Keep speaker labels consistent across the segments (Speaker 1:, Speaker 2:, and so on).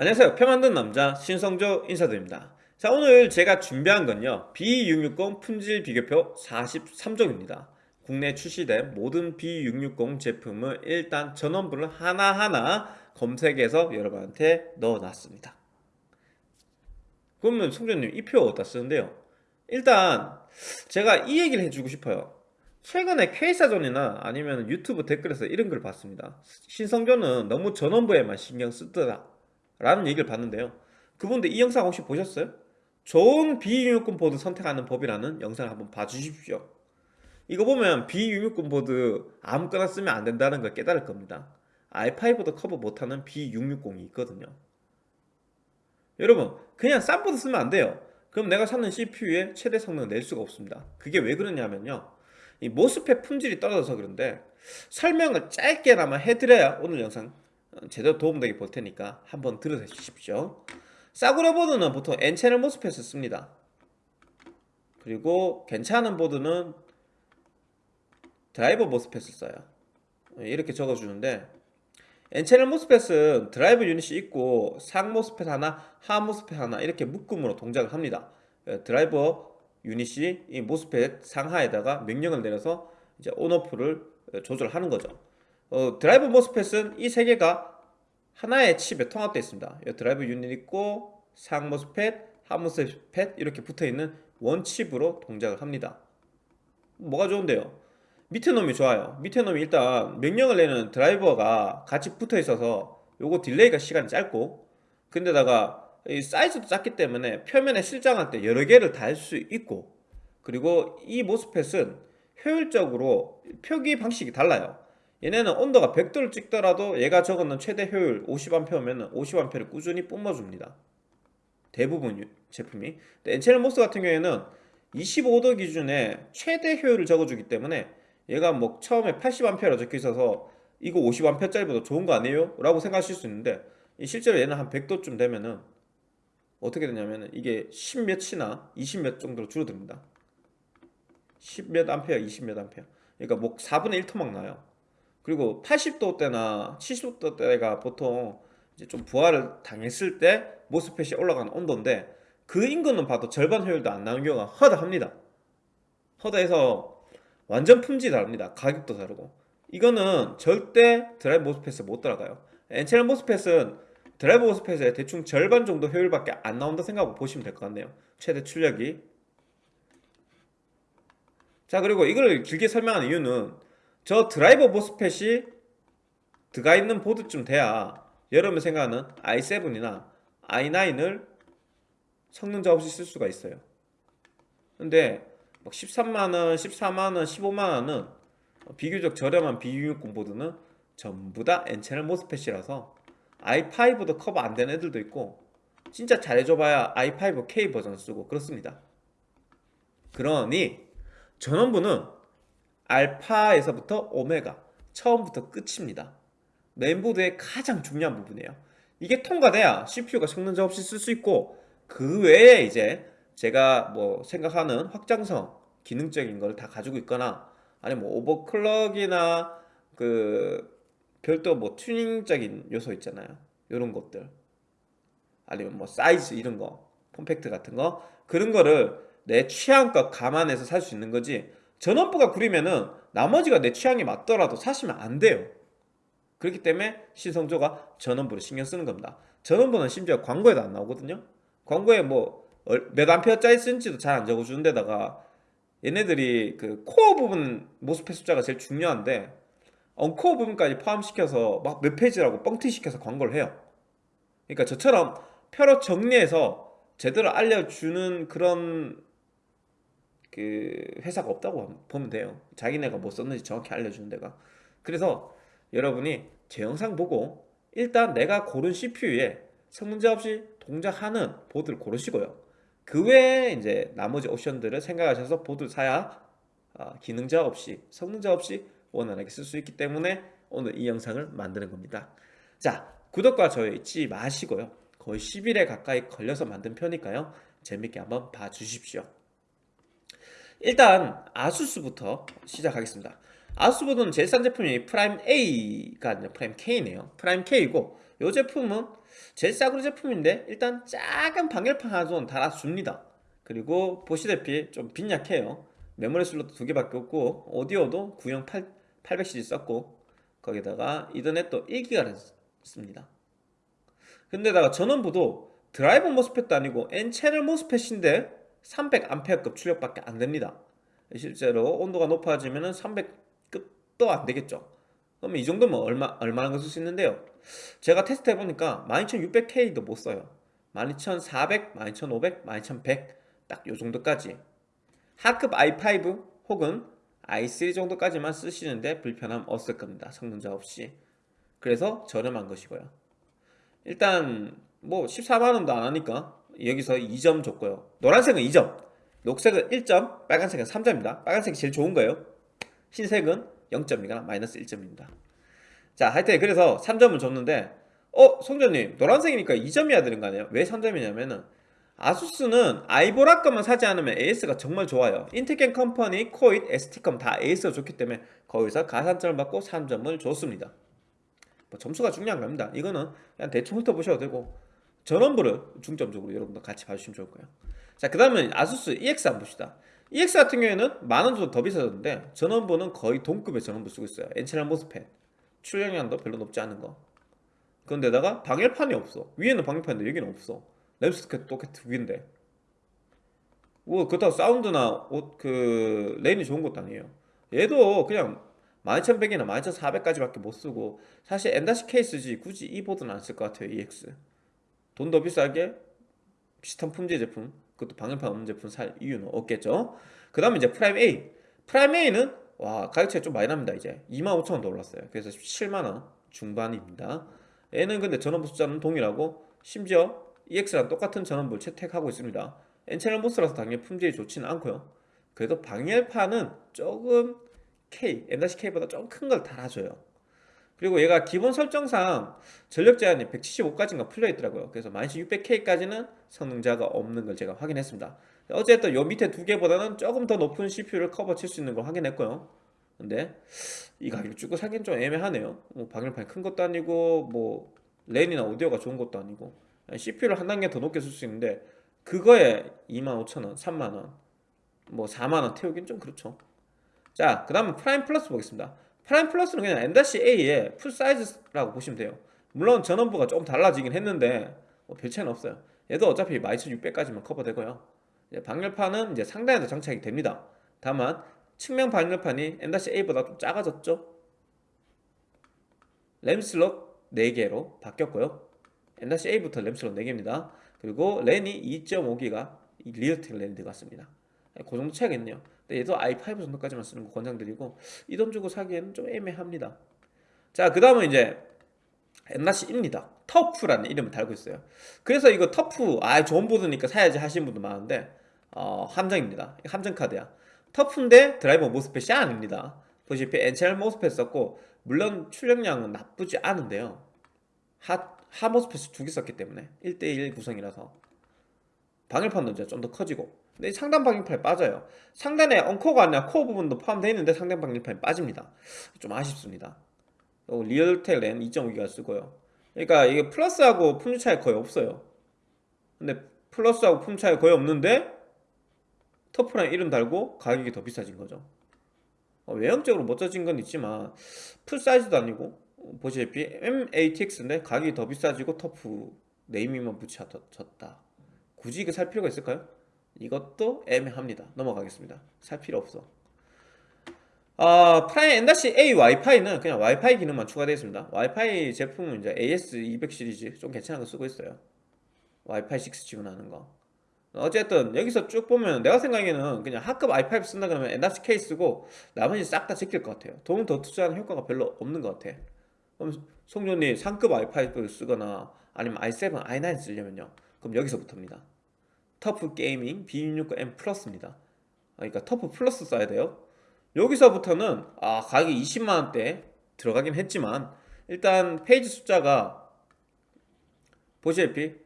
Speaker 1: 안녕하세요. 표 만든 남자 신성조 인사드립니다. 자 오늘 제가 준비한 건요. B660 품질 비교표 43종입니다. 국내 출시된 모든 B660 제품을 일단 전원부를 하나하나 검색해서 여러분한테 넣어놨습니다. 그러면 성조님 이 표 어디다 쓰는데요? 일단 제가 이 얘기를 해주고 싶어요. 최근에 K사전이나 아니면 유튜브 댓글에서 이런 걸 봤습니다. 신성조는 너무 전원부에만 신경 쓰더라 라는 얘기를 봤는데요. 그분들 이 영상 혹시 보셨어요? 좋은 B660 보드 선택하는 법이라는 영상을 한번 봐주십시오. 이거 보면 B660 보드 아무거나 쓰면 안 된다는 걸 깨달을 겁니다. i5도 커버 못하는 B660이 있거든요. 여러분 그냥 싼 보드 쓰면 안 돼요. 그럼 내가 사는 CPU의 최대 성능을 낼 수가 없습니다. 그게 왜 그러냐면요. 이 모스펫 품질이 떨어져서 그런데 설명을 짧게나마 해드려야 오늘 영상 제대로 도움되게 볼 테니까 한번 들어주십시오. 싸구려 보드는 보통 N채널 모스펫을 씁니다. 그리고 괜찮은 보드는 드라이버 모스펫을 써요. 이렇게 적어주는데 N채널 모스펫은 드라이버 유닛이 있고 상 모스펫 하나, 하 모스펫 하나 이렇게 묶음으로 동작을 합니다. 드라이버 유닛이 이 MOSFET 상하에다가 명령을 내려서 이제 on off를 조절하는 거죠 어, 드라이브 MOSFET은 이 세 개가 하나의 칩에 통합되어 있습니다. 드라이브 유닛 있고 상 MOSFET, 하 MOSFET 이렇게 붙어있는 one chip으로 동작을 합니다. 뭐가 좋은데요? 밑에 놈이 좋아요. 밑에 놈이 일단 명령을 내는 드라이버가 같이 붙어 있어서 요거 delay가 시간이 짧고 근데다가 이 사이즈도 작기 때문에 표면에 실장할 때 여러 개를 달 수 있고 그리고 이 MOSFET은 효율적으로 표기 방식이 달라요. 얘네는 온도가 100도를 찍더라도 얘가 적어놓은 최대 효율 50A면 50A를 꾸준히 뿜어줍니다. 대부분 제품이. N채널 MOS 같은 경우에는 25도 기준에 최대 효율을 적어주기 때문에 얘가 뭐 처음에 80A라 적혀 있어서 이거 50A짜리보다 좋은 거 아니에요? 라고 생각하실 수 있는데 실제로 얘는 한 100도쯤 되면은 어떻게 되냐면 이게 10몇이나 20몇 정도로 줄어듭니다. 10몇 암페어 20몇 암페어. 그러니까 뭐 4분의 1토막 나요 그리고 80도 때나 70도 때가 보통 이제 좀 부하를 당했을 때 모스펫이 올라가는 온도인데 그 인근은 봐도 절반 효율도 안 나오는 경우가 허다합니다. 허다해서 완전 품질이 다릅니다. 가격도 다르고. 이거는 절대 드라이브 MOSFET에 못 따라가요. N채널 MOSFET은 드라이브 MOSFET의 대충 절반 정도 효율밖에 안 나온다 생각하고 보시면 될 것 같네요. 최대 출력이. 자 그리고 이걸 길게 설명하는 이유는 저 드라이버 MOSFET이 들어가 있는 보드쯤 돼야 여러분 생각하는 i7이나 i9을 성능 저하 없이 쓸 수가 있어요. 근데 13만원, 14만원, 15만원은 비교적 저렴한 B660 보드는 전부 다 N채널 MOSFET이라서 i5도 커버 안 되는 애들도 있고 진짜 잘해줘봐야 i5K 버전 쓰고 그렇습니다. 그러니 전원부는 알파에서부터 오메가 처음부터 끝입니다. 메인보드의 가장 중요한 부분이에요. 이게 통과돼야 CPU가 성능자 없이 쓸 수 있고 그 외에 이제 제가 뭐 생각하는 확장성 기능적인 걸 다 가지고 있거나 아니면 뭐 오버클럭이나 그 별도 뭐 튜닝적인 요소 있잖아요. 이런 것들. 아니면 뭐 사이즈 이런 거 폼팩트 같은 거. 그런 거를 내 취향껏 감안해서 살 수 있는 거지 전원부가 구리면은 나머지가 내 취향에 맞더라도 사시면 안 돼요. 그렇기 때문에 신성조가 전원부를 신경 쓰는 겁니다. 전원부는 심지어 광고에도 안 나오거든요. 광고에 뭐몇 암페어짜리 쓴지도 잘 안 적어주는 데다가 얘네들이 그 코어 부분 MOSFET 숫자가 제일 중요한데 uncore 부분까지 포함시켜서 막 몇 phase라고 뻥튀기시켜서 광고를 해요. 그러니까 저처럼 표로 정리해서 제대로 알려주는 그런 그 회사가 없다고 보면 돼요. 자기네가 뭐 썼는지 정확히 알려주는 데가. 그래서 여러분이 제 영상 보고 일단 내가 고른 CPU에 성능자 없이 동작하는 보드를 고르시고요. 그 외에 이제 나머지 옵션들을 생각하셔서 보드 사야 어, 기능 자 없이 성능 자 없이 원활하게 쓸 수 있기 때문에 오늘 이 영상을 만드는 겁니다. 자 구독과 좋아요 잊지 마시고요. 거의 10일에 가까이 걸려서 만든 편이니까요. 재밌게 한번 봐주십시오 일단 아수스부터 시작하겠습니다. 아수스보다는 제일 싼 제품이 프라임 A가 아니라 프라임 K네요. 프라임 K이고 이 제품은 제일 싸구려 제품인데 일단 작은 방열판 하나 좀 달아줍니다. 그리고 보시다시피 좀 빈약해요. 메모리 슬롯도 두 개밖에 없고 오디오도 구형 8, 800cc 썼고 거기다가 이더넷도 1기가를 씁니다. 근데다가 전원부도 드라이버 MOSFET도 아니고 N채널 MOSFET인데 300A급 출력밖에 안 됩니다. 실제로 온도가 높아지면 300급도 안 되겠죠. 그러면 이 정도면 얼마, 얼마나 쓸 수 있는데요? 제가 테스트 해보니까 12600K도 못 써요. 12400, 12500, 12100 딱 요 정도까지. 하급 i5 혹은 i3 정도까지만 쓰시는데 불편함 없을 겁니다. 성능자 없이. 그래서 저렴한 것이고요. 일단 뭐 14만원도 안 하니까 여기서 2점 줬고요. 노란색은 2점 녹색은 1점 빨간색은 3점입니다. 빨간색이 제일 좋은 거예요. 흰색은 0점이거나 마이너스 1점입니다. 자 하여튼 그래서 3점을 줬는데 어? 송전님 노란색이니까 2점이어야 되는 거 아니에요? 왜 3점이냐면은 아수스는 아이보라 것만 사지 않으면 AS가 정말 좋아요. 인텔겐 컴퍼니, 코잇, ST컴 다 AS가 좋기 때문에 거기서 가산점을 받고 3점을 줬습니다. 뭐 점수가 중요한 겁니다. 이거는 그냥 대충 훑어보셔도 되고 전원부를 중점적으로 여러분들 같이 봐주시면 좋을 거예요. 자그 다음은 아수스 EX 한번 봅시다. EX 같은 경우에는 만원 정도 더 비싸졌는데 전원부는 거의 동급의 전원부 쓰고 있어요. 엔체널 모스펫 출력량도 별로 높지 않은 거. 그런데다가 방열판이 없어. 위에는 방열판인데 여기는 없어. 램스케도 똑같은 위인데. 뭐 그렇다고 사운드나 옷, 그 레인이 좋은 것도 아니에요. 얘도 그냥 12100이나 12400까지밖에 못 쓰고 사실 엔다시 케이스지 굳이 이 보드는 안 쓸 것 같아요 EX 돈 더 비싸게 비슷한 품질 제품 그것도 방열판 없는 제품 살 이유는 없겠죠? 그 다음에 이제 프라임 A. 프라임 A는 와 가격 차이 좀 많이 납니다 이제. 25,000원 더 올랐어요. 그래서 17만원 중반입니다. 얘는 근데 전원부 숫자는 동일하고 심지어 EX랑 똑같은 전원부를 채택하고 있습니다. N채널 MOS라서 당연히 품질이 좋지는 않고요. 그래도 방열판은 조금 K, M-K보다 좀 큰 걸 달아줘요 그리고 얘가 기본 설정상 전력 제한이 175까지인가 풀려있더라고요. 그래서 12600K까지는 성능 자가 없는 걸 제가 확인했습니다. 어쨌든 요 밑에 두 개보다는 조금 더 높은 CPU를 커버 칠 수 있는 걸 확인했고요. 근데 이 가격 주고 사기는 좀 애매하네요. 뭐 방열판이 큰 것도 아니고 뭐 랜이나 오디오가 좋은 것도 아니고 CPU를 한 단계 더 높게 쓸 수 있는데 그거에 25,000원, 3만원 뭐 4만원 태우긴 좀 그렇죠. 자 그 다음은 프라임 플러스 보겠습니다 프라임 플러스는 그냥 M-A의 풀 사이즈라고 보시면 돼요. 물론 전원부가 조금 달라지긴 했는데 뭐 별 차이는 없어요. 얘도 어차피 12600까지만 커버되고요. 방열판은 이제 상단에도 장착이 됩니다. 다만 측면 방열판이 M-A보다 좀 작아졌죠? 램 슬롯 4개로 바뀌었고요. M-A부터 램 슬롯 4개입니다. 그리고 랜이 2.5기가 리얼텍 랜이 들어갔습니다 그 정도 차이가 있네요. 근데 얘도 i5 정도까지만 쓰는 거 권장드리고 이 돈 주고 사기에는 좀 애매합니다. 자 그 다음은 이제 엔나시입니다. TUF라는 이름을 달고 있어요. 그래서 이거 TUF 아 좋은 보드니까 사야지 하시는 분도 많은데 어, 함정입니다. 함정 카드야. TUF인데 드라이버 MOSFET이 아닙니다. 보시다시피 N채널 MOSFET 썼고 물론 출력량은 나쁘지 않은데요. 하, 하 MOSFET을 두 개 썼기 때문에 1대1 구성이라서 방열판도 이제 좀 더 커지고 근데 상단 방열판이 빠져요. 상단에 언코어가 아니라 코어 부분도 포함되어 있는데 상단 방열판이 빠집니다. 좀 아쉽습니다. 리얼텍 랜 2.5기가 쓰고요. 그러니까 이게 플러스하고 품질 차이 거의 없어요. 근데 플러스하고 품질 차이 거의 없는데 TUF란 이름 달고 가격이 더 비싸진 거죠. 어, 외형적으로 멋져진 건 있지만 full size도 아니고 보시다시피 MATX인데 가격이 더 비싸지고 TUF naming만 붙여졌다. 굳이 이거 살 필요가 있을까요? 이것도 애매합니다. 넘어가겠습니다. 살 필요 없어. 아, 프라임 M-A 와이파이는 그냥 와이파이 기능만 추가되어 있습니다. 와이파이 제품은 이제 AX200 시리즈 좀 괜찮은 거 쓰고 있어요. 와이파이 6 지원하는 거. 어쨌든 여기서 쭉 보면 내가 생각에는 그냥 하급 i5 쓴다 그러면 M-K D4 쓰고 나머지 싹 다 제낄 것 같아요. 돈 더 투자하는 효과가 별로 없는 것 같아. 그럼 송년이 상급 i5를 쓰거나 아니면 i7, i9 쓰려면요? 그럼 여기서부터입니다 TUF Gaming B660M 플러스입니다 그러니까 TUF 플러스 써야 돼요 여기서부터는 아 가격이 20만원대 들어가긴 했지만 일단 phase 숫자가 보시다시피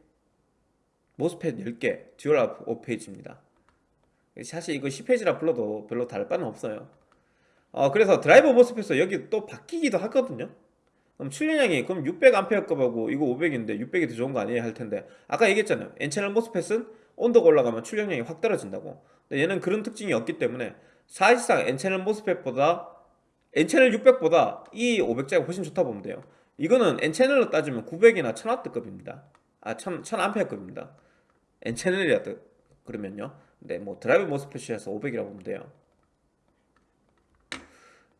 Speaker 1: MOSFET 10개 dual 5 phase입니다 사실 이거 10 phase라 불러도 별로 다를 바는 없어요 어, 그래서 드라이버 모습에서 여기 또 바뀌기도 하거든요. 그럼 출력량이 그럼 600A급하고 이거 500인데 600이 더 좋은 거 아니에요? 할 텐데 아까 얘기했잖아요. N채널 모스펫은 온도가 올라가면 출력량이 확 떨어진다고. 근데 얘는 그런 특징이 없기 때문에 사실상 N채널 모스펫보다 N채널 600보다 이 500자가 훨씬 좋다 보면 돼요. 이거는 N채널로 따지면 900이나 1000W급입니다. 아, 1000, 1000A급입니다. N채널이라 그러면요. 근데 뭐 드라이브 MOSFET이라서 500이라고 보면 돼요.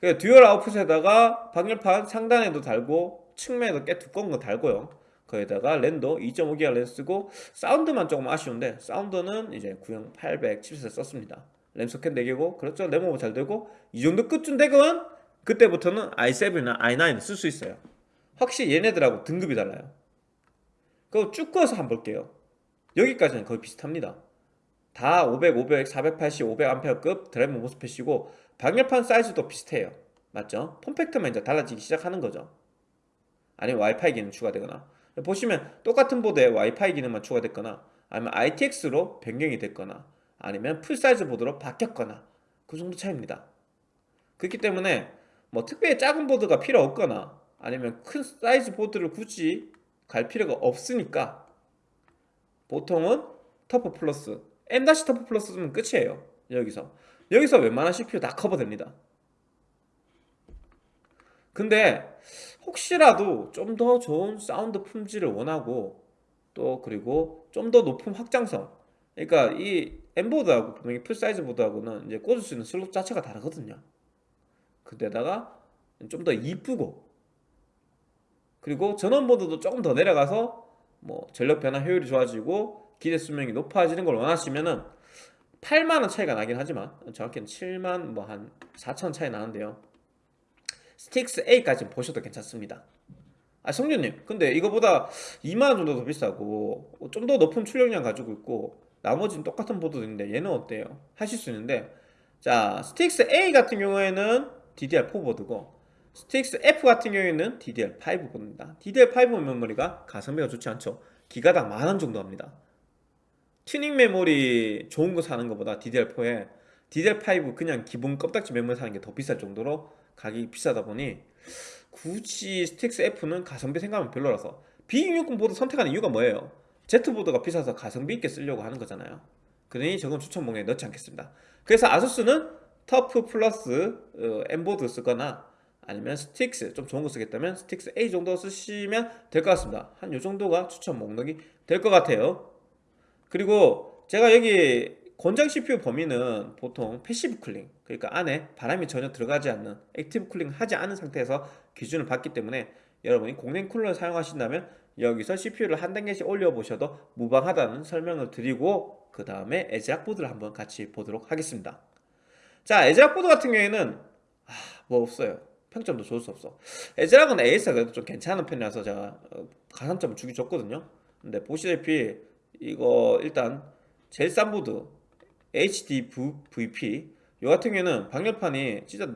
Speaker 1: 그 dual output에다가 방열판 상단에도 달고 측면에도 꽤 두꺼운 거 달고요. 거기다가 랜도 2.5기가 랜 쓰고 사운드만 조금 아쉬운데 사운드는 이제 구형 800 칩셋 썼습니다. 램 소켓 4개고 그렇죠 램 오버 잘 되고 이 정도 급쯤 되면 그때부터는 i7이나 i9 쓸 수 있어요. 확실히 얘네들하고 등급이 달라요. 그거 쭉 꺼서 한번 볼게요. 여기까지는 거의 비슷합니다. 다 500, 500, 480, 500A급 드라이브 MOSFET이고 방열판 사이즈도 비슷해요. 맞죠? form factor만 이제 달라지기 시작하는 거죠. 아니면 와이파이 기능 추가되거나 보시면 똑같은 보드에 와이파이 기능만 추가됐거나 아니면 ITX로 변경이 됐거나 아니면 full size 보드로 바뀌었거나 그 정도 차이입니다. 그렇기 때문에 뭐 특별히 작은 보드가 필요 없거나 아니면 큰 사이즈 보드를 굳이 갈 필요가 없으니까 보통은 TUF 플러스 M- TUF 플러스 쓰면 끝이에요. 여기서. 여기서 웬만한 CPU 다 커버됩니다 근데 혹시라도 좀 더 좋은 사운드 품질을 원하고 또 그리고 좀 더 높은 확장성 그러니까 이 M보드하고 분명히 full size 보드하고는 이제 꽂을 수 있는 슬롯 자체가 다르거든요. 거기다가 좀 더 이쁘고 그리고 전원보드도 조금 더 내려가서 뭐 전력 변화 효율이 좋아지고 기대 수명이 높아지는 걸 원하시면은 8만원 차이가 나긴 하지만 정확히는 7만 뭐 한 4천 차이 나는데요 스틱스 A까지 보셔도 괜찮습니다. 아 성준님 근데 이거보다 2만원 정도 더 비싸고 좀 더 높은 출력량 가지고 있고 나머지는 똑같은 보드인데 얘는 어때요? 하실 수 있는데 자 STRIX A 같은 경우에는 DDR4 보드고 STRIX F 같은 경우에는 DDR5 보드입니다. DDR5 메모리가 가성비가 좋지 않죠? 기가당 만원 정도 합니다. 튜닝 메모리 좋은 거 사는 것보다 DDR4에 DDR5 그냥 기본 껍딱지 메모리 사는 게 더 비쌀 정도로 가격이 비싸다 보니 굳이 STRIX F는 가성비 생각하면 별로라서 B660 보드 선택하는 이유가 뭐예요? Z보드가 비싸서 가성비 있게 쓰려고 하는 거잖아요. 그러니 저건 추천 목록에 넣지 않겠습니다. 그래서 아수스는 TUF 플러스 어, M보드 쓰거나 아니면 STRIX 좀 좋은 거 쓰겠다면 STRIX A 정도 쓰시면 될 것 같습니다. 한 요 정도가 추천 목록이 될 것 같아요. 그리고 제가 여기 권장 CPU 범위는 보통 passive cooling 그러니까 안에 바람이 전혀 들어가지 않는 active cooling 하지 않은 상태에서 기준을 봤기 때문에 여러분이 공랭 쿨러를 사용하신다면 여기서 CPU를 한 단계씩 올려보셔도 무방하다는 설명을 드리고 그 다음에 애즈락 보드를 한번 같이 보도록 하겠습니다. 자 애즈락 보드 같은 경우에는 아, 뭐 없어요. 평점도 좋을 수 없어. 애즈락은 AS가 그래도 좀 괜찮은 편이라서 제가 어, 가산점을 주기 좋거든요. 근데 보시다시피 이거 일단 제일 싼 보드 HD VP 요 같은 경우에는 방열판이 진짜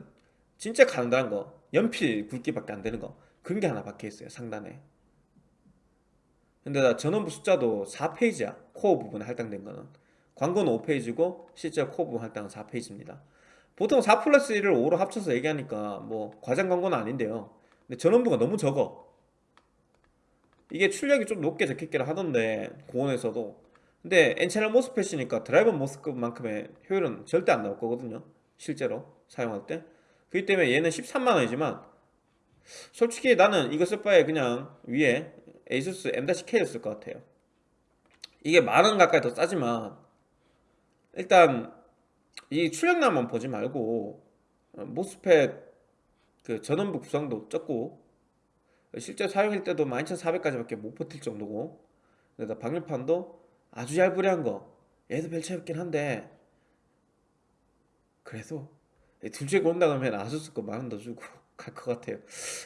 Speaker 1: 진짜 간단한 거 연필 굵기밖에 안 되는 거 그런 게 하나 박혀 있어요 상단에. 근데 나 전원부 숫자도 4페이지야 코어 부분에 할당된 거는. 광고는 5페이지고 실제 코어 부분 할당은 4페이지입니다. 보통 4 플러스 1을 5로 합쳐서 얘기하니까 뭐 과장 광고는 아닌데요. 근데 전원부가 너무 적어. 이게 출력이 좀 높게 적혀있기를 하던데 고온에서도 근데 N채널 모스펫이니까 드라이버 모스급만큼의 효율은 절대 안 나올 거거든요. 실제로 사용할 때. 그렇기 때문에 얘는 13만원이지만 솔직히 나는 이거 쓸 바에 그냥 위에 ASUS M-K를 쓸 것 같아요. 이게 만원 가까이 더 싸지만 일단 이 출력량만 보지 말고 어, 모스펫 그 전원부 구성도 적고 실제 사용할 때도 12400까지밖에 못 버틸 정도고 방열판도 아주 잘 부리한 거. 얘도 별 차이 없긴 한데. 그래도 둘 중에 고른다 그러면 아수스 거 만원 더 주고 갈 것 같아요.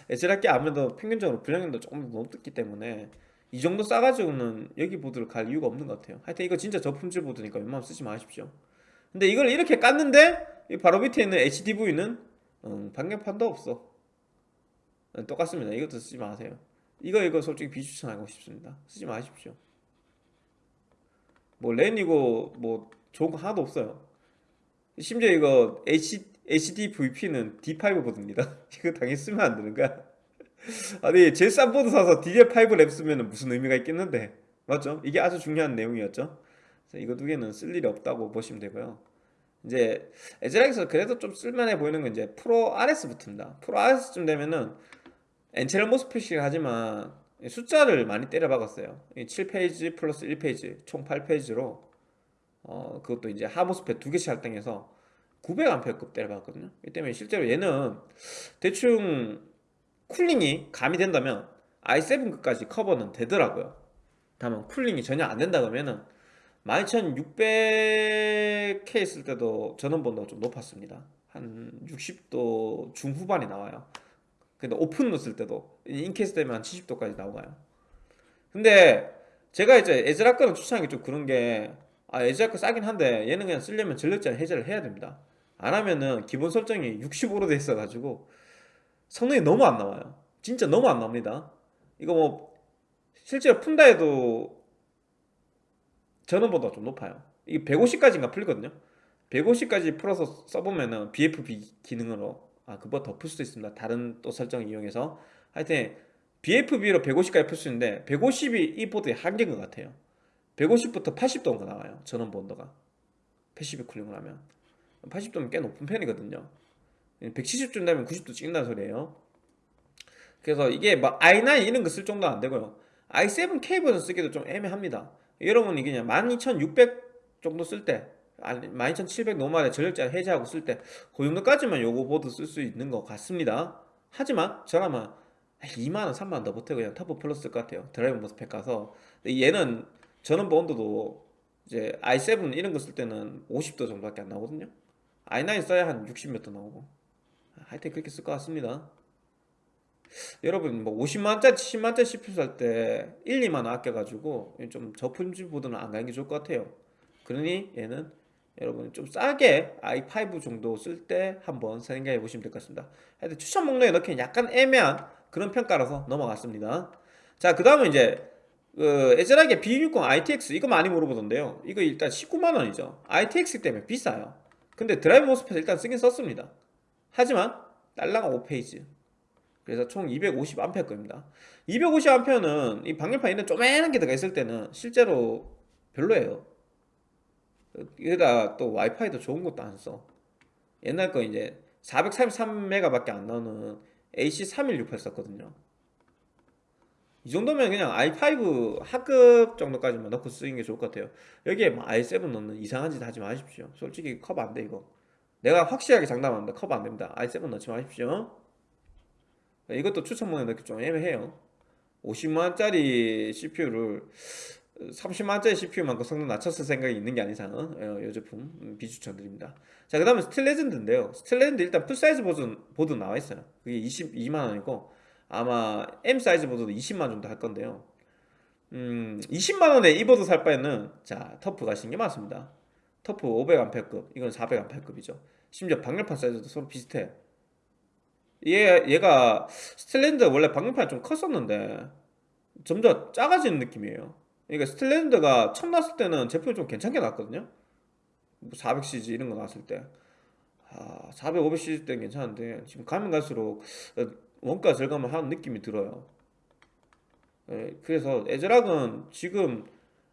Speaker 1: 에즈락기 아무래도 평균적으로 불량률도 조금 더 높기 때문에 이 정도 싸가지고는 여기 보드를 갈 이유가 없는 것 같아요. 하여튼 이거 진짜 저품질 보드니까 웬만하면 쓰지 마십시오. 근데 이걸 이렇게 깠는데 바로 밑에 있는 HDV는 음, 방열판도 없어. 똑같습니다. 이것도 쓰지 마세요. 이거 이거 솔직히 비추천하고 싶습니다. 쓰지 마십시오 뭐 랜이고 뭐 좋은 거 하나도 없어요. 심지어 이거 H, HD VP는 D5 보드입니다 이거 당연히 쓰면 안 되는 거야. 아니 제일 싼 보드 사서 DDR5 램 쓰면 무슨 의미가 있겠는데? 맞죠? 이게 아주 중요한 내용이었죠? 이거 두 개는 쓸 일이 없다고 보시면 되고요. 이제 에즈락에서 그래도 좀 쓸만해 보이는 건 이제 프로 RS부터입니다. 프로 RS쯤 되면은 N채널 MOSFET이긴 하지만 숫자를 많이 때려 박았어요. 7 phase 플러스 1 phase 총 8 phase로. 어 그것도 이제 하 MOSFET 두 개씩 할당해서 900A급 때려 박았거든요. 이 때문에 실제로 얘는 대충 cooling이 가미 된다면 i7급까지 커버는 되더라고요. 다만 cooling이 전혀 안 된다 그러면은 12600K 썼을 때도 전원부 온도가 좀 높았습니다. 한 60도 중후반이 나와요 근데 open으로 쓸 때도 in case 되면 한 70도까지 나와요? 근데 제가 이제 애즈락 거는 추천하기 좀 그런 게 아, 애즈락 거 싸긴 한데 얘는 그냥 쓰려면 전력 제한 해제를 해야 됩니다. 안 하면은 기본 설정이 65로 돼 있어가지고 성능이 너무 안 나와요. 진짜 너무 안 나옵니다. 이거 뭐 실제로 푼다 해도 전원부 온도가 좀 높아요. 이게 150까지인가 풀리거든요. 150까지 풀어서 써보면은 BFB 기능으로 아 그보다 더 풀 수도 있습니다. 다른 또 설정을 이용해서. 하여튼 BFB로 150까지 풀 수 있는데 150이 이 보드의 한계인 것 같아요. 150부터 80도가 나와요. 전원부 온도가. passive cooling을 하면. 80도면 꽤 높은 편이거든요. 170쯤 되면 90도 찍는다는 소리예요. 그래서 이게 막 i9 이런 거 쓸 정도는 안 되고요. i7 K급은 쓰기도 좀 애매합니다. 여러분 이게 그냥 12600 정도 쓸 때 12700 normal에 전력 제한 해제하고 쓸 때 그 정도까지만 요거 보드 쓸 수 있는 것 같습니다. 하지만 저라면 2만원 3만원 더 보태 그냥 터프 플러스 쓸 것 같아요. 드라이브 MOSFET 가서. 얘는 전원 온도도 이제 i7 이런 거 쓸 때는 50도 정도밖에 안 나오거든요. i9 써야 한 60몇 도 나오고. 하여튼 그렇게 쓸 것 같습니다. 여러분 뭐 50만원짜리 70만원짜리 CPU 살 때 1, 2만원 아껴가지고 좀 저품질 보드는 안 가는 게 좋을 것 같아요. 그러니 얘는 여러분 좀 싸게 i5 정도 쓸 때 한번 생각해 보시면 될 것 같습니다. 하여튼 추천 목록에 넣기엔 약간 애매한 그런 평가라서 넘어갔습니다. 자 그 다음은 이제 그 애절하게 B60 ITX 이거 많이 물어보던데요. 이거 일단 19만원이죠. ITX 때문에 비싸요. 근데 드라이브 모스펫 일단 쓰긴 썼습니다. 하지만 딸랑한 5페이지. 그래서 총 250A 겁니다. 250A는 이 방열판 이런 쪼매난 게 들어가 있을 때는 실제로 별로예요 여기다 또 와이파이도 좋은 것도 안 써. 옛날 거 이제 433메가 밖에 안 나오는 AC3168 썼거든요. 이 정도면 그냥 i5 하급 정도까지만 넣고 쓰는 게 좋을 것 같아요. 여기에 뭐 i7 넣는 이상한 짓 하지 마십시오. 솔직히 컵 안 돼 이거. 내가 확실하게 장담합니다. 컵 안 됩니다. i7 넣지 마십시오. 이것도 추천문에 넣기 좀 애매해요. 50만원짜리 CPU를 30만원짜리 CPU만큼 성능 낮춰 쓸 생각이 있는 게 아닌 이상은 어, 이 제품. 음, 비추천드립니다. 자 그 다음에 스틸레전드인데요. 스틸레전드 일단 풀사이즈 보드, 보드 나와 있어요. 그게 22만원이고 아마 M 사이즈 보드도 20만원 정도 할 건데요. 음 20만원에 이 보드 살 바에는 자 터프 가시는 게 맞습니다. 터프 500A급 이건 400A급이죠. 심지어 방열판 사이즈도 서로 비슷해. 얘, 얘가 스틸레전드 원래 방열판이 좀 컸었는데 점점 작아지는 느낌이에요 그러니까 스틸레전드가 처음 나왔을 때는 제품이 좀 괜찮게 나왔거든요. 400cg 뭐 이런 거 나왔을 때. 아, 400, 500cg 때는 괜찮은데 지금 가면 갈수록 원가 절감을 하는 느낌이 들어요. 예, 그래서 에즈락은 지금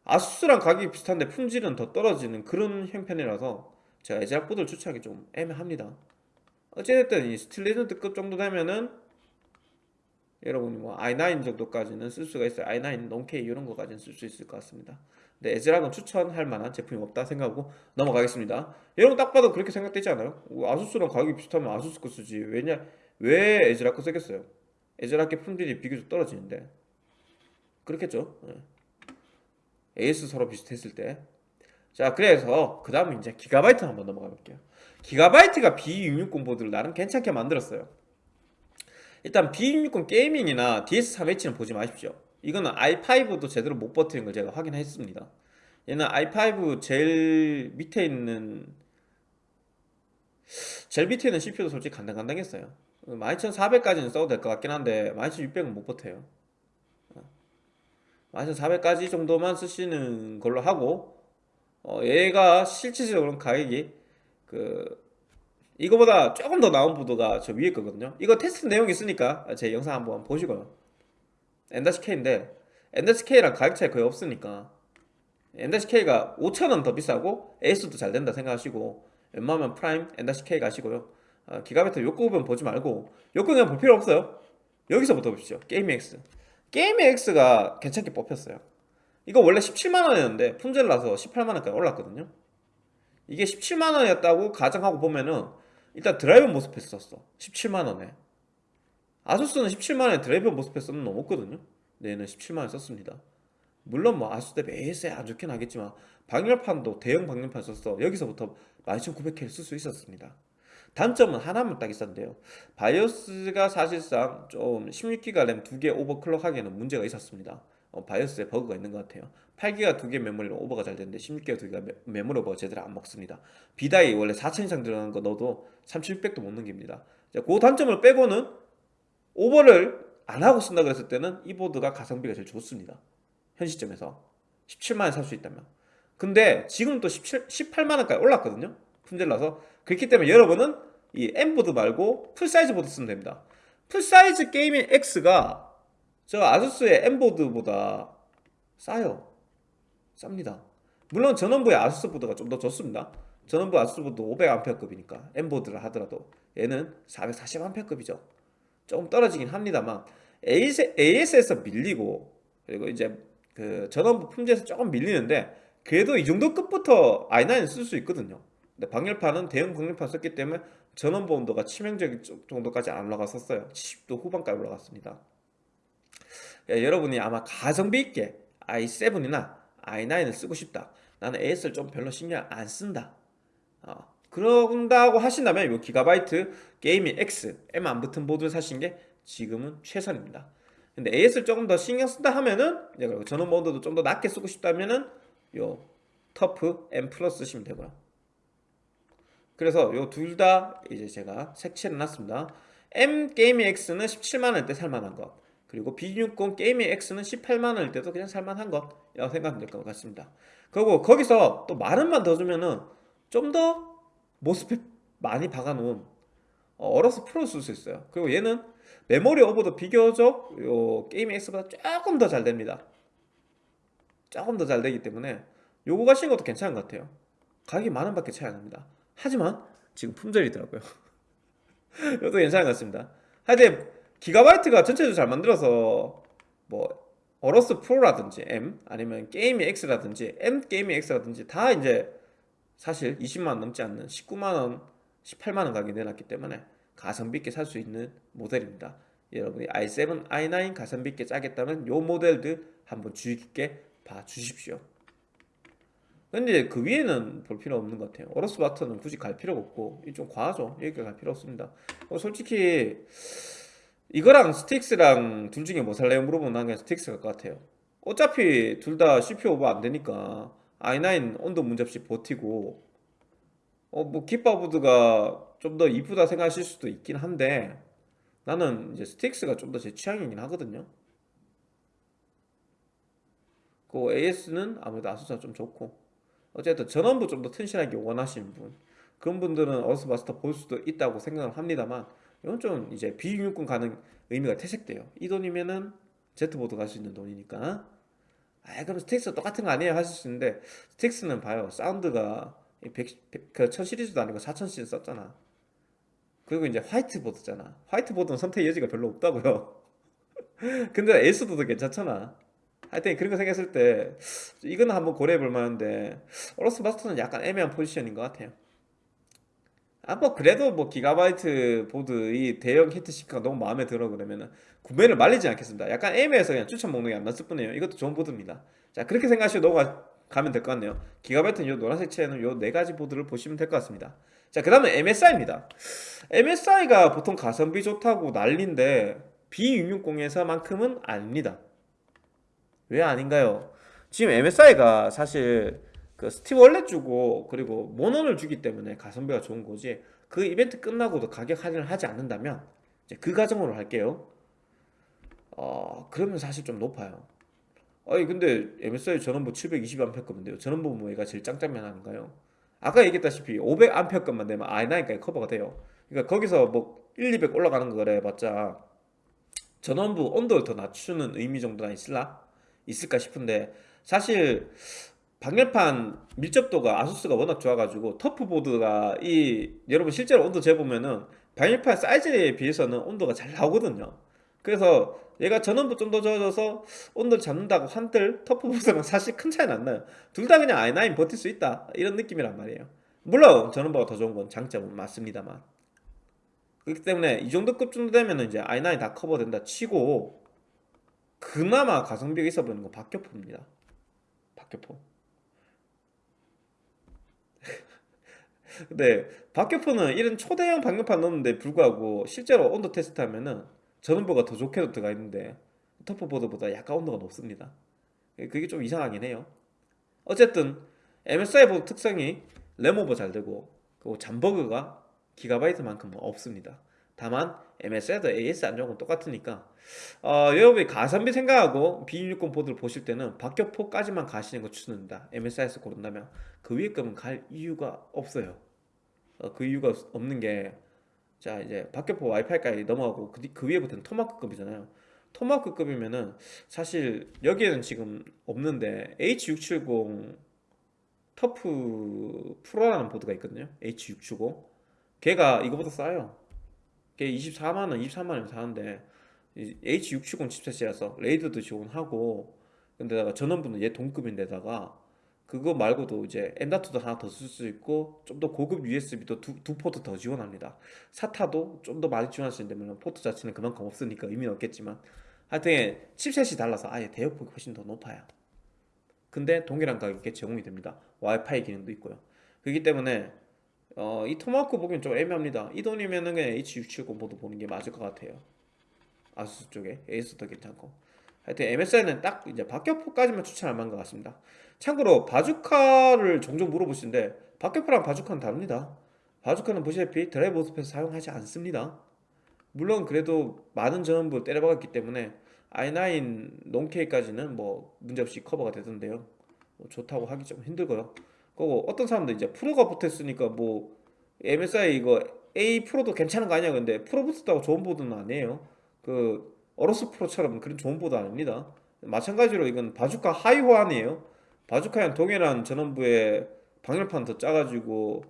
Speaker 1: 아수스랑 가격이 비슷한데 품질은 더 떨어지는 그런 형편이라서 제가 에즈락 보드를 추천하기 좀 애매합니다. 어찌됐든 이 스틸레전드급 정도 되면은 여러분이 뭐 i9 정도까지는 쓸 수가 있어요. i9 non-K 이런 거까지는 쓸 수 있을 것 같습니다. 근데 에즈락은 추천할 만한 제품이 없다 생각하고 넘어가겠습니다. 여러분 딱 봐도 그렇게 생각되지 않아요? 아수스랑 가격이 비슷하면 아수스 거 쓰지. 왜냐 왜 에즈락 거 쓰겠어요? 에즈락의 품질이 비교적 떨어지는데. 그렇겠죠? 네. AS 서로 비슷했을 때 자 그래서 그 다음에 이제 기가바이트 한번 넘어가 볼게요. 기가바이트가 B660 보드를 나름 괜찮게 만들었어요 일단 B660 게이밍이나 DS3H는 보지 마십시오. 이거는 i5도 제대로 못 버티는 걸 제가 확인했습니다. 얘는 i5 제일 밑에 있는 제일 밑에 있는 CPU도 솔직히 간당간당했어요. 12400까지는 써도 될 것 같긴 한데 12600은 못 버텨요. 12400까지 정도만 쓰시는 걸로 하고 어, 얘가 실질적으로 가격이 그 이거보다 조금 더 나은 보드가 저 위에 거거든요. 이거 테스트 내용이 있으니까 제 영상 한번 보시고요. N-K인데 N-K랑 가격 차이 거의 없으니까 N-K가 5천원 더 비싸고 에이스도 잘 된다 생각하시고 웬만하면 프라임 N-K 가시고요. 어, 기가바이트 욕구분 보지 말고 욕구 그냥 볼 필요 없어요. 여기서부터 보십시오. 게임X. 게임X가 괜찮게 뽑혔어요. 이거 원래 17만원이었는데 품절 나서 18만원까지 올랐거든요. 이게 17만원이었다고 가정하고 보면은 일단 드라이버 모스펫 썼어. 17만원에. 아수스는 17만원에 드라이버 모스펫 쓰면 넘었거든요. 얘는 17만원 썼습니다. 물론 뭐 아수스 대비 AS에 안 좋긴 하겠지만 방열판도 대형 방열판 썼어. 여기서부터 12900K를 쓸 수 있었습니다. 단점은 하나만 딱 있었는데요. 바이오스가 사실상 좀 16기가 램 두 개 오버클럭 하기에는 문제가 있었습니다. 어, 바이오스에 버그가 있는 것 같아요 8기가 두 개 메모리로 오버가 잘 되는데 16기가 두 개가 메- 메모리 오버가 제대로 안 먹습니다. B-die 원래 4000 이상 들어가는 거 넣어도 3600도 못 넘깁니다. 자, 그 단점을 빼고는 오버를 안 하고 쓴다 그랬을 때는 이 보드가 가성비가 제일 좋습니다. 현 시점에서. 17만원 살수 있다면. 근데 지금 또 17, 18만원까지 올랐거든요. 품절 나서. 그렇기 때문에 여러분은 이 M보드 말고 풀사이즈 보드 쓰면 됩니다. 풀사이즈 게이밍 X가 저 아수스의 M보드보다 싸요 쌉니다. 물론 전원부의 아수스 보드가 좀 더 좋습니다. 전원부 아수스 보드 500A급이니까 M보드를 하더라도 얘는 440A급이죠. 조금 떨어지긴 합니다만 AS에서 밀리고 그리고 이제 그 전원부 품질에서 조금 밀리는데 그래도 이 정도 급부터 i9을 쓸수 있거든요. 근데 방열판은 대형 방열판 썼기 때문에 전원부 온도가 치명적인 정도까지 안 올라갔었어요. 70도 후반까지 올라갔습니다. 야, 여러분이 아마 가성비 있게 i7이나 i9을 쓰고 싶다. 나는 AS를 좀 별로 신경 안 쓴다. 어, 그런다고 하신다면 이 기가바이트 게이밍 X M 안 붙은 보드를 사신 게 지금은 최선입니다. 근데 AS를 조금 더 신경 쓴다 하면은 전원부도 좀 더 낫게 쓰고 싶다면은 요 터프 M 플러스 쓰시면 되고요. 그래서 요 둘 다 이제 제가 색칠해 놨습니다. M 게이밍 X는 17만원대 살만한 것 그리고 B60 게이밍 X는 18만원일 때도 그냥 살만한 것이라고 생각하면 될 것 같습니다. 그리고 거기서 또 만원만 더 주면은 좀 더 MOSFET 많이 박아놓은 프로 쓸수 있어요. 그리고 얘는 메모리 오버도 비교적 요 게이밍 X보다 조금 더 잘 됩니다. 조금 더 잘 되기 때문에 요거 가시는 것도 괜찮은 것 같아요. 가격이 만원 밖에 차이 안 납니다. 하지만 지금 품절이더라고요. 이것도 괜찮은 것 같습니다. 하여튼 기가바이트가 전체적으로 잘 만들어서 뭐 어로스 프로라든지 M 아니면 게이밍 X라든지 M 게이밍 X라든지 다 이제 사실 20만원 넘지 않는 19만원 18만원 가격에 내놨기 때문에 가성비 있게 살 수 있는 모델입니다. 여러분이 i7, i9 가성비 있게 짜겠다면 요 모델들 한번 주의 깊게 봐 주십시오. 근데 그 위에는 볼 필요 없는 것 같아요. 어로스 마스터는 굳이 갈 필요가 없고 이 좀 과하죠? 여기까지 갈 필요 없습니다. 어, 솔직히 이거랑 스틱스랑 둘 중에 뭐 살래요 물어보면 난 그냥 스틱스 갈 것 같아요. 어차피 둘 다 CPU 오버 안 되니까 i9 온도 문제없이 버티고 어 뭐 기파보드가 좀 더 이쁘다 생각하실 수도 있긴 한데 나는 이제 스틱스가 좀 더 제 취향이긴 하거든요. 그 AS는 아무래도 아수스가 좀 좋고 어쨌든 전원부 좀 더 튼실하게 원하시는 분 그런 분들은 어스마스터 볼 수도 있다고 생각을 합니다만 이건 좀 이제 비육군 가는 의미가 퇴색돼요. 이 돈이면은 Z보드 갈 수 있는 돈이니까. 아 그럼 스틱스 똑같은 거 아니에요? 하실 수 있는데 스틱스는 봐요. 사운드가 100, 그 1000시리즈도 아니고 4000시리즈 썼잖아. 그리고 이제 화이트보드잖아. 화이트보드는 선택 여지가 별로 없다고요. 근데 에이스보드 괜찮잖아. 하여튼 그런 거 생겼을 때 이거는 한번 고려해 볼 만한데 어로스 마스터는 약간 애매한 포지션인 것 같아요 아 뭐 그래도 뭐 기가바이트 보드 이 대형 히트시크가 너무 마음에 들어 그러면은 구매를 말리지 않겠습니다. 약간 애매해서 그냥 추천 목록에 안 났을 뿐이에요. 이것도 좋은 보드입니다. 자 그렇게 생각하시고 넘어가면 될 것 같네요. 기가바이트는 요 노란색 채에는 요 네 가지 보드를 보시면 될 것 같습니다. 자 그 다음에 MSI입니다. MSI가 보통 가성비 좋다고 난리인데 B660에서만큼은 아닙니다. 왜 아닌가요? 지금 MSI가 사실 그 스티브 월렛 주고 그리고 모넌을 주기 때문에 가성비가 좋은 거지 그 이벤트 끝나고도 가격 할인을 하지 않는다면 이제 그 가정으로 할게요 어 그러면 사실 좀 높아요 아니 근데 MSI 전원부 720A급인데요 전원부 뭐 얘가 제일 짱짱면 하는가요? 아까 얘기했다시피 500A급만 되면 i9까지 커버가 돼요 그러니까 거기서 뭐 1, 200 올라가는 거래 해봤자 전원부 온도를 더 낮추는 의미 정도나? 있을까 싶은데 사실 방열판 밀접도가 아수스가 워낙 좋아가지고 터프보드가 이 여러분 실제로 온도 재보면은 방열판 사이즈에 비해서는 온도가 잘 나오거든요. 그래서 얘가 전원부 좀 더 좋아져서 온도를 잡는다고 한들 터프보드랑 사실 큰 차이는 안 나요. 둘 다 그냥 i9 버틸 수 있다. 이런 느낌이란 말이에요. 물론 전원부가 더 좋은 건 장점은 맞습니다만. 그렇기 때문에 이 정도 급 정도 되면 이제 i9 다 커버된다 치고 그나마 가성비가 있어 보이는 건 박격포입니다. 박격포 근데 박격포는 이런 초대형 방열판 넣는데 불구하고 실제로 온도 테스트 하면은 전원부가 더 좋게도 들어가 있는데 터프보드보다 약간 온도가 높습니다. 그게 좀 이상하긴 해요. 어쨌든 MSI 보드 특성이 램오버 잘 되고 그리고 잠버그가 기가바이트만큼은 없습니다. 다만 MSI도 AS 안 좋은 건 똑같으니까. 어, 여러분이 가성비 생각하고 B260 보드를 보실 때는 박격포까지만 가시는 거 추천합니다. MSI에서 고른다면 그 위에 거면 갈 이유가 없어요 어, 그 이유가 없는 게 자 이제 박격포 와이파이까지 넘어가고 그, 뒤- 그 위에부터는 토마크급이잖아요. 토마크급이면은 사실 여기에는 지금 없는데 H670 터프 프로라는 보드가 있거든요. H670 걔가 이거보다 싸요. 걔 24만원 23만원 사는데 이 H670 칩셋이라서 RAID도 지원하고 근데다가 전원부는 얘 동급인데다가 그거 말고도 이제 M.2도 하나 더 쓸 수 있고 좀 더 고급 USB도 두, 두 포트 더 지원합니다. SATA도 좀 더 많이 지원할 수 있는데 포트 자체는 그만큼 없으니까 의미는 없겠지만 하여튼 칩셋이 달라서 아예 대역폭이 훨씬 더 높아요. 근데 동일한 가격에 제공이 됩니다. 와이파이 기능도 있고요. 그렇기 때문에 어, 이 토마호크 보기엔 좀 애매합니다. 이 돈이면은 그냥 H670 보드 보는 게 맞을 것 같아요. 아수스 쪽에. 에이스도 괜찮고. 하여튼 MSI는 딱 이제 박격포까지만 추천할 만한 것 같습니다 참고로 바주카를 종종 물어보시는데 박격포랑 바주카는 다릅니다. 바주카는 보시다시피 드라이브 MOSFET 사용하지 않습니다. 물론 그래도 많은 전원부 때려박았기 때문에 i9 non-K까지는 뭐 문제없이 커버가 되던데요. 뭐 좋다고 하기 좀 힘들고요. 그리고 어떤 사람들 이제 프로가 붙어있으니까 뭐 MSI 이거 A 프로도 괜찮은 거 아니야? 근데 프로 붙었다고 좋은 보드는 아니에요. 그 어로스 프로처럼 그런 좋은 보드 아닙니다. 마찬가지로 이건 바주카 하위 호환이에요 바주카랑 동일한 전원부에 방열판 더 짜가지고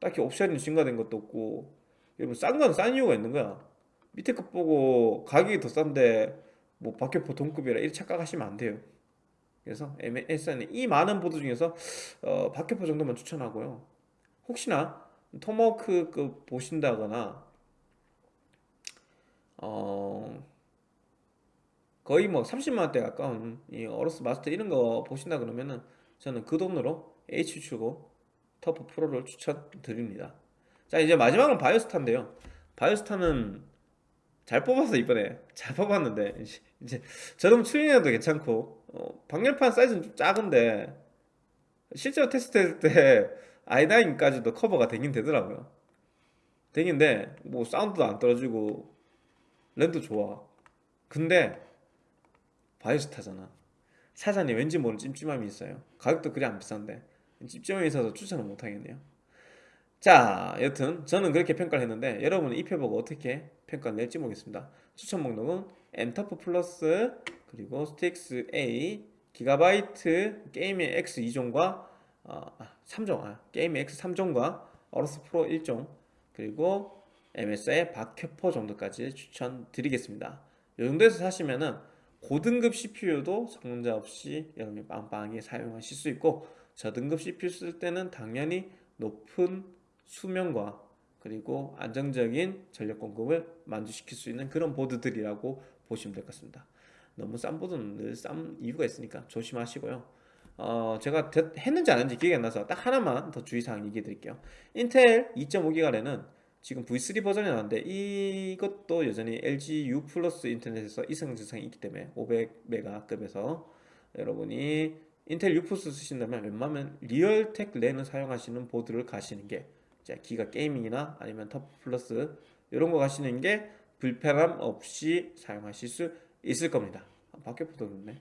Speaker 1: 딱히 옵션이 증가된 것도 없고 여러분 싼 건 싼 이유가 있는 거야. 밑에 거 보고 가격이 더 싼데 뭐 박격포 동급이라 이렇게 착각하시면 안 돼요. 그래서 MSI는 이 많은 보드 중에서 어, 박격포 정도만 추천하고요. 혹시나 토마호크 그 보신다거나 어 거의 뭐 30만원대 가까운 이 어로스 마스터 이런 거 보신다 그러면은 저는 그 돈으로 H70 터프 프로를 추천드립니다. 자 이제 마지막은 바이오스타인데요. 바이오스타는 잘 뽑아서 이번에 잘 뽑았는데 이제- 저렴 튜닝해도 괜찮고 어, 방열판 사이즈는 좀 작은데 실제로 테스트했을 때 i9까지도 커버가 되긴 되더라고요. 되긴데 뭐 사운드도 안 떨어지고 랜도 좋아. 근데 바이오스타잖아. 사장님 왠지 모르는 찜찜함이 있어요. 가격도 그리 안 비싼데 찜찜함이 있어서 추천을 못하겠네요. 자 여튼 저는 그렇게 평가를 했는데 여러분은 이 표 보고 어떻게 평가를 낼지 모르겠습니다. 추천 목록은 터프 플러스 그리고 스트릭스 A 기가바이트 gaming X 2종과 어, 아, 3종 아, gaming X 3종과 어로스 프로 1종 그리고 MSI 박격포 정도까지 추천드리겠습니다. 이 정도에서 사시면은 고등급 CPU도 성능 저하 없이 여러분이 빵빵하게 사용하실 수 있고 저등급 CPU 쓸 때는 당연히 높은 수명과 그리고 안정적인 전력 공급을 만족시킬 수 있는 그런 보드들이라고 보시면 될 것 같습니다. 너무 싼 보드는 늘 싼 이유가 있으니까 조심하시고요. 어, 제가 됐- 했는지 안 했는지 기억이 안 나서 딱 하나만 더 주의사항 얘기해 드릴게요. 인텔 2.5기가래는 지금 V3 버전이 나왔는데 이것도 여전히 LG U 플러스 인터넷에서 이성지성이 있기 때문에 500메가급에서 여러분이 인터넷 U 플러스 쓰신다면 웬만하면 리얼텍 랜을 사용하시는 보드를 가시는 게 기가 gaming이나 아니면 터프 플러스 이런 거 가시는 게 불편함 없이 사용하실 수 있을 겁니다. 아, 밖에 보도는네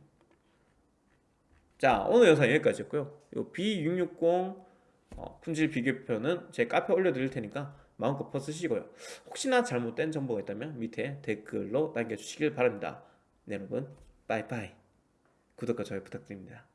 Speaker 1: 자 오늘 영상 여기까지였고요. 요 B660 어, 품질 비교표는 제 카페에 올려드릴 테니까 마음껏 퍼쓰시고요. 혹시나 잘못된 정보가 있다면 밑에 댓글로 남겨주시길 바랍니다. 네, 여러분, 빠이빠이. 구독과 좋아요 부탁드립니다.